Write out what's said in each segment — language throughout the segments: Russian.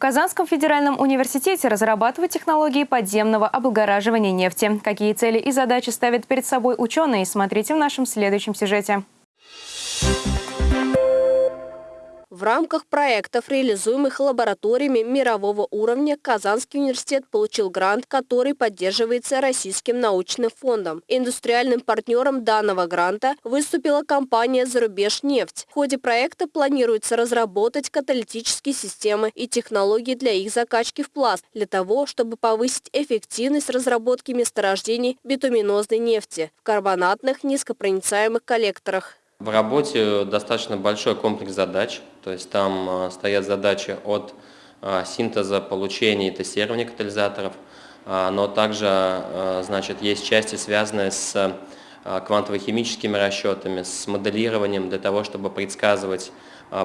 Казанском федеральном университете разрабатывают технологии подземного облагораживания нефти. Какие цели и задачи ставят перед собой ученые, смотрите в нашем следующем сюжете. В рамках проектов, реализуемых лабораториями мирового уровня, Казанский университет получил грант, который поддерживается Российским научным фондом. Индустриальным партнером данного гранта выступила компания «Зарубежнефть». В ходе проекта планируется разработать каталитические системы и технологии для их закачки в пласт, для того, чтобы повысить эффективность разработки месторождений битуминозной нефти в карбонатных низкопроницаемых коллекторах. В работе достаточно большой комплекс задач, то есть там э, стоят задачи от э, синтеза, получения и тестирования катализаторов, э, но также значит, есть части, связанные с квантово-химическими расчетами, с моделированием для того, чтобы предсказывать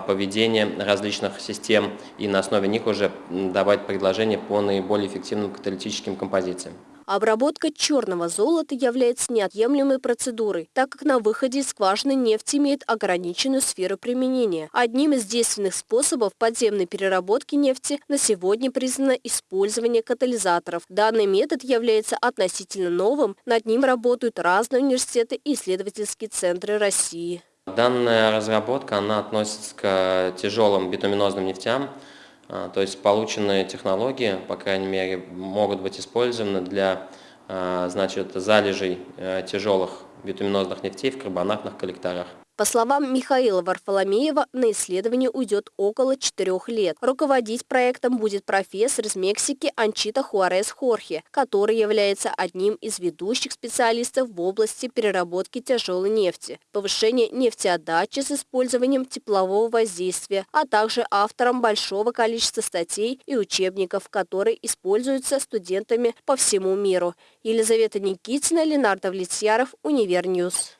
поведение различных систем и на основе них уже давать предложения по наиболее эффективным каталитическим композициям. Обработка черного золота является неотъемлемой процедурой, так как на выходе из скважины нефть имеет ограниченную сферу применения. Одним из действенных способов подземной переработки нефти на сегодня признано использование катализаторов. Данный метод является относительно новым, над ним работают разные университеты и исследовательские центры России. Данная разработка она относится к тяжелым битуминозным нефтям, то есть полученные технологии, по крайней мере, могут быть использованы для а, значит, залежей э, тяжелых битуминозных нефтей в карбонатных коллекторах. По словам Михаила Варфоломеева, на исследование уйдет около четырех лет. Руководить проектом будет профессор из Мексики Анчита Хуарес Хорхе, который является одним из ведущих специалистов в области переработки тяжелой нефти, повышения нефтеотдачи с использованием теплового воздействия, а также автором большого количества статей и учебников, которые используются студентами по всему миру. Елизавета Никитина, Ленар Давлетьяров, Универ News.